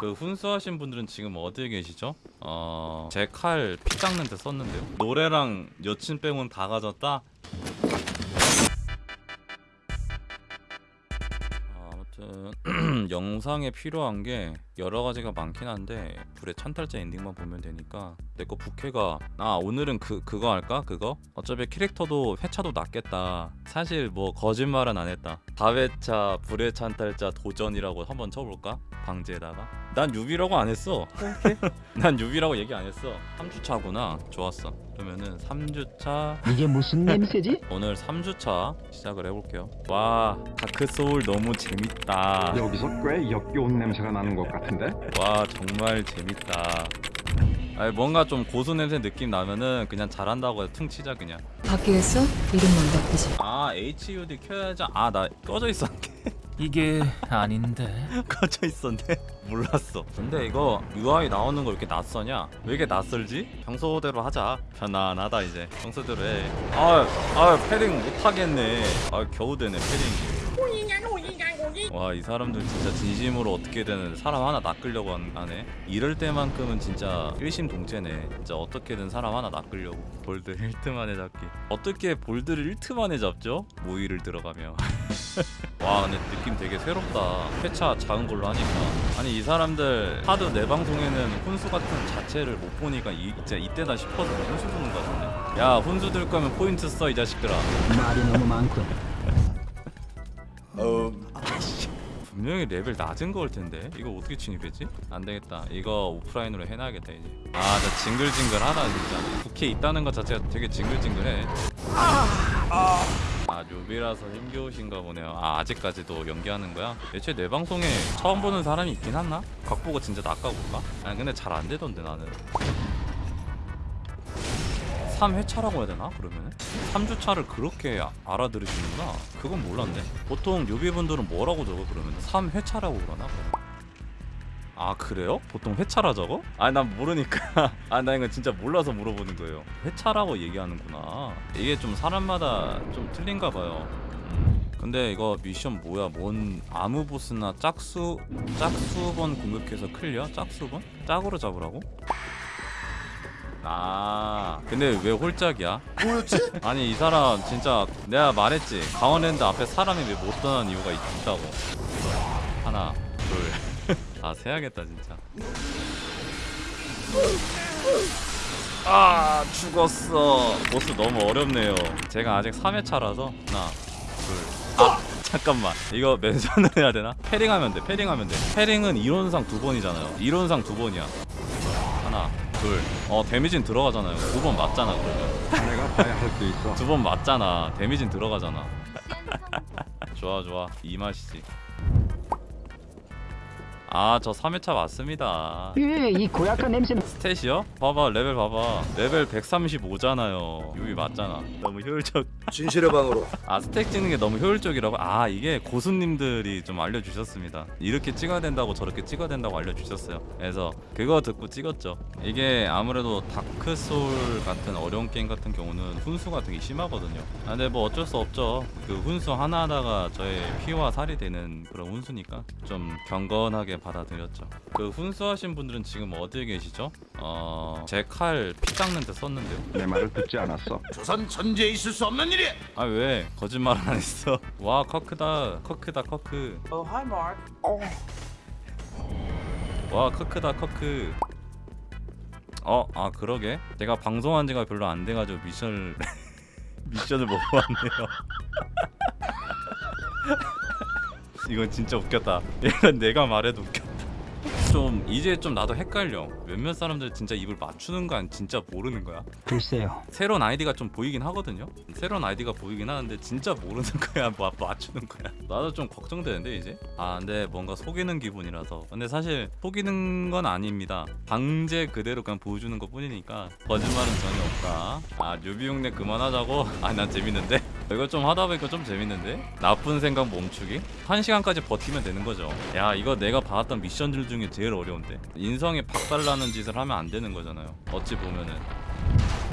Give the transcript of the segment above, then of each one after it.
그 훈수하신 분들은 지금 어디에 계시죠? 어... 제 칼 피 닦는 데 썼는데요. 노래랑 여친 빼곤 다 가졌다? 아무튼 영상에 필요한 게 여러 가지가 많긴 한데 불의 찬탈자 엔딩만 보면 되니까 내 거 부캐가 아 오늘은 그 그거 할까? 그거? 어차피 캐릭터도 회차도 낮겠다. 사실 뭐 거짓말은 안 했다 4회차 불의 찬탈자 도전이라고 한번 쳐볼까? 방지에다가? 난 유비라고 안 했어. 난 유비라고 얘기 안 했어. 3주차구나. 좋았어. 그러면은 3주차. 이게 무슨 냄새지? 오늘 3주차 시작을 해볼게요. 와 다크소울 너무 재밌다. 여기서 꽤 역겨운 냄새가 나는 것 같은데? 와 정말 재밌다 아니, 뭔가 좀 고수 냄새 느낌 나면은 그냥 잘한다고 퉁 치자 그냥. 바뀌겠어? 이름만 바뀌지. 아 HUD 켜야지 아 나 꺼져 있었네 이게 아닌데. 꺼져 있었네 몰랐어. 근데 이거 UI 나오는 거왜 이렇게 낯서냐? 왜 이렇게 낯설지? 평소대로 하자. 편안하다 이제. 평소대로 해아아 패링 못하겠네. 아 겨우 되네 패링 와 이 사람들 진짜 진심으로 어떻게든 사람 하나 낚으려고 한- 하네. 이럴 때만큼은 진짜 일심동체네. 진짜 어떻게든 사람 하나 낚으려고. 볼드 1트 만에 잡기. 어떻게 볼드를 1트 만에 잡죠? 모의를 들어가며 와 근데 느낌 되게 새롭다. 회차 작은 걸로 하니까. 아니 이 사람들 하드 내 방송에는 훈수 같은 자체를 못 보니까 이, 진짜 이때다 싶어서 훈수 보는 거 같은데. 야 훈수 들 거면 포인트 써 이 자식들아. 말이 너무 많군. 분명히 레벨 낮은 거일 텐데 이거 어떻게 침입했지? 안 되겠다 이거 오프라인으로 해놔야겠다 이제 아나 징글징글하다 진짜 국회 있다는 것 자체가 되게 징글징글해 아 료비라서 힘겨우신가 보네요 아 아직까지도 연기하는 거야? 애초에 내 방송에 처음 보는 사람이 있긴 하나? 각 보고 진짜 낚아볼까? 아니 근데 잘 안 되던데 나는 3회차라고 해야 되나 그러면은? 3주차를 그렇게 아- 알아들으시는구나 그건 몰랐네 보통 료비분들은 뭐라고 적어 그러면 3회차라고 그러나 아 그래요? 보통 회차라 적어? 아니 난 모르니까 아나 이거 진짜 몰라서 물어보는 거예요 회차라고 얘기하는구나 이게 좀 사람마다 좀 틀린가 봐요 음. 근데 이거 미션 뭐야 뭔 아무 보스나 짝수 짝수번 공격해서 클리어? 짝수번? 짝으로 잡으라고? 아 근데 왜 홀짝이야? 뭐였지? 아니 이 사람 진짜 내가 말했지. 강원랜드 앞에 사람이 왜 못 떠난 이유가 있, 있다고. 하나 둘아 세야겠다 진짜. 아 죽었어. 보스 너무 어렵네요. 제가 아직 3회차라서. 하나 둘아 잠깐만. 이거 맨손으로 해야 되나? parrying하면 돼 parrying하면 돼. parrying은 이론상 두 번이잖아요. 이론상 두 번이야. 하나 둘 어 데미지는 들어가잖아요. 두 번 맞잖아 그러면. 내가 봐야 할게 있어. 두 번 맞잖아. 데미지는 들어가잖아. 좋아 좋아. 이 맛이지 아저 3회차 맞습니다. 예, 이 고약한 냄새는 stat이요? 봐봐 레벨 봐봐. 레벨 135잖아요. newbie 맞잖아. 너무 효율적. 진실의 방으로. 아 stat 찍는 게 너무 효율적이라고? 아 이게 고수님들이 좀 알려주셨습니다. 이렇게 찍어야 된다고 저렇게 찍어야 된다고 알려주셨어요. 그래서 그거 듣고 찍었죠. 이게 아무래도 다크소울 같은 어려운 게임 같은 경우는 훈수가 되게 심하거든요. 아, 근데 뭐 어쩔 수 없죠. 그 훈수 하나하나가 저의 피와 살이 되는 그런 훈수니까 좀 경건하게 받아들였죠 그 훈수하신 분들은 지금 어디에 계시죠? 어... 제 칼 피 닦는 데 썼는데요 내 말을 듣지 않았어. 조선 천지에 있을 수 없는 일이야 아 왜 거짓말 안 했어? 와 커크다 커크다 커크. Oh, hi, Mark. 와 커크다 커크. 어 아 그러게 내가 방송한 지가 별로 안 돼가지고 미션을 미션을 못 봤네요. 이건 진짜 웃겼다. 이건 내가 말해도 웃겼다. 좀 이제 좀 나도 헷갈려. 몇몇 사람들 진짜 입을 맞추는 거 아니 진짜 모르는 거야? 글쎄요. 새로운 아이디가 좀 보이긴 하거든요. 새로운 아이디가 보이긴 하는데 진짜 모르는 거야, 뭐 맞추는 거야. 나도 좀 걱정되는데 이제. 아, 근데 뭔가 속이는 기분이라서. 근데 사실 속이는 건 아닙니다. 방제 그대로 그냥 보여주는 것 뿐이니까 거짓말은 전혀 없다. 아, 뉴비 흉내 그만하자고. 아, 난 재밌는데. 이거 좀 하다 보니까 좀 재밌는데? 나쁜 생각 멈추기? 한 시간까지 버티면 되는 거죠. 야, 이거 내가 봐왔던 미션들 중에 제일 어려운데. 인성에 박살나는 짓을 하면 안 되는 거잖아요. 어찌 보면은.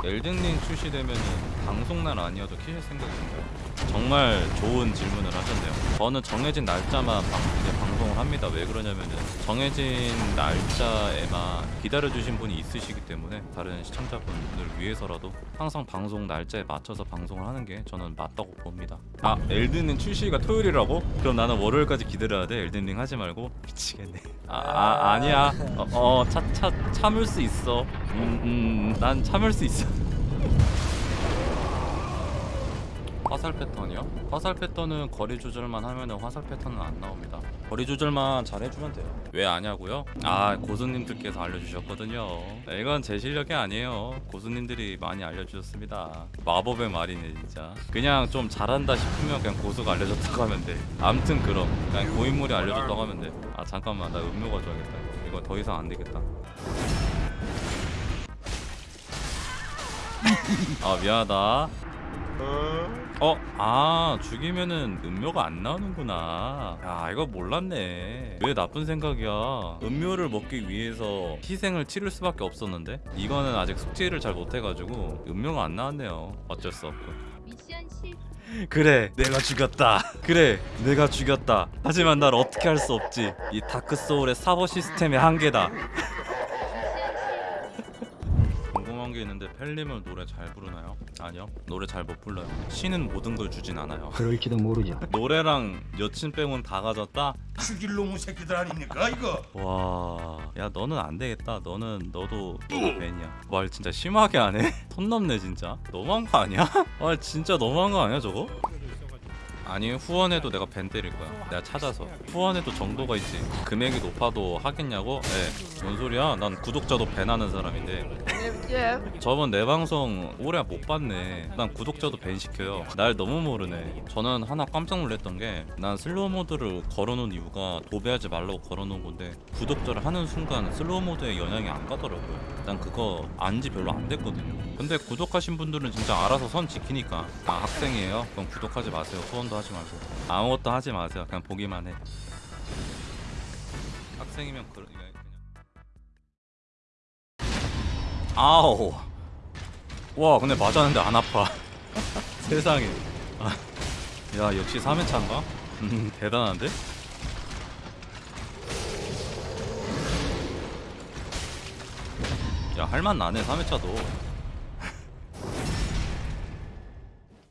엘든링 출시되면은 방송날 아니어도 키실 생각인가요? 정말 좋은 질문을 하셨네요. 저는 정해진 날짜만 방, 이제 방송을 합니다. 왜 그러냐면은 정해진 날짜에만 기다려주신 분이 있으시기 때문에 다른 시청자분들 위해서라도 항상 방송 날짜에 맞춰서 방송을 하는 게 저는 맞다고 봅니다. 아 엘든링 출시가 토요일이라고? 그럼 나는 월요일까지 기다려야 돼. 엘든링 하지 말고 미치겠네. 아, 아 아니야. 어차차 참을 수 있어. 음음난 참을 수 있어. 화살 패턴이요? 화살 패턴은 거리 조절만 하면 화살 패턴은 안 나옵니다. 거리 조절만 잘 해주면 돼요. 왜 아냐고요? 아 고수님들께서 알려주셨거든요. 이건 제 실력이 아니에요. 고수님들이 많이 알려주셨습니다. 마법의 말이네 진짜. 그냥 좀 잘한다 싶으면 그냥 고수가 알려줬다고 하면 돼. 암튼 그럼 그냥 고인물이 알려줬다고 하면 돼. 아 잠깐만 나 음료 가져야겠다. 이거 더 이상 안 되겠다. 아 미안하다. 어, 아, 죽이면은 음료가 안 나오는구나. 야, 이거 몰랐네. 왜 나쁜 생각이야. 음료를 먹기 위해서 희생을 치를 수밖에 없었는데? 이거는 아직 숙제를 잘 못해가지고 음료가 안 나왔네요. 어쩔 수 없고. 미션 실패. 그래, 내가 죽였다. 그래, 내가 죽였다. 하지만 날 어떻게 할 수 없지. 이 다크 소울의 사보 시스템의 한계다. 게 있는데 펠님은 노래 잘 부르나요? 아니요, 노래 잘 못 불러요. 신은 모든 걸 주진 않아요. 그럴지도 모르죠. 노래랑 여친 빼곤 다 가졌다? 죽일 놈의 새끼들 아닙니까 이거? 와, 야 너는 안 되겠다. 너는 너도 너도 ban이야. 말 진짜 심하게 하네. 선 넘네 진짜. 너무한 거 아니야? 아 진짜 너무한 거 아니야 저거? 아니 후원해도 내가 ban 때릴 거야. 내가 찾아서 후원해도 정도가 있지. 금액이 높아도 하겠냐고? 네. 뭔 소리야? 난 구독자도 ban하는 사람인데. 저번 내 방송 오래 못 봤네. 난 구독자도 ban 시켜요. 날 너무 모르네. 저는 하나 깜짝 놀랐던 게 난 slow mode를 걸어놓은 이유가 도배하지 말라고 걸어놓은 건데 구독자를 하는 순간 slow mode에 영향이 안 가더라고요. 난 그거 안 지 별로 안 됐거든요. 근데 구독하신 분들은 진짜 알아서 선 지키니까 아 학생이에요? 그럼 구독하지 마세요. 후원도 하지 말고 아무것도 하지 마세요. 그냥 보기만 해. 학생이면 그러 아우. 와 근데 맞았는데 안 아파. 세상에. 아, 야 역시 3회차인가? 음 대단한데? 야 할만 나네 3회차도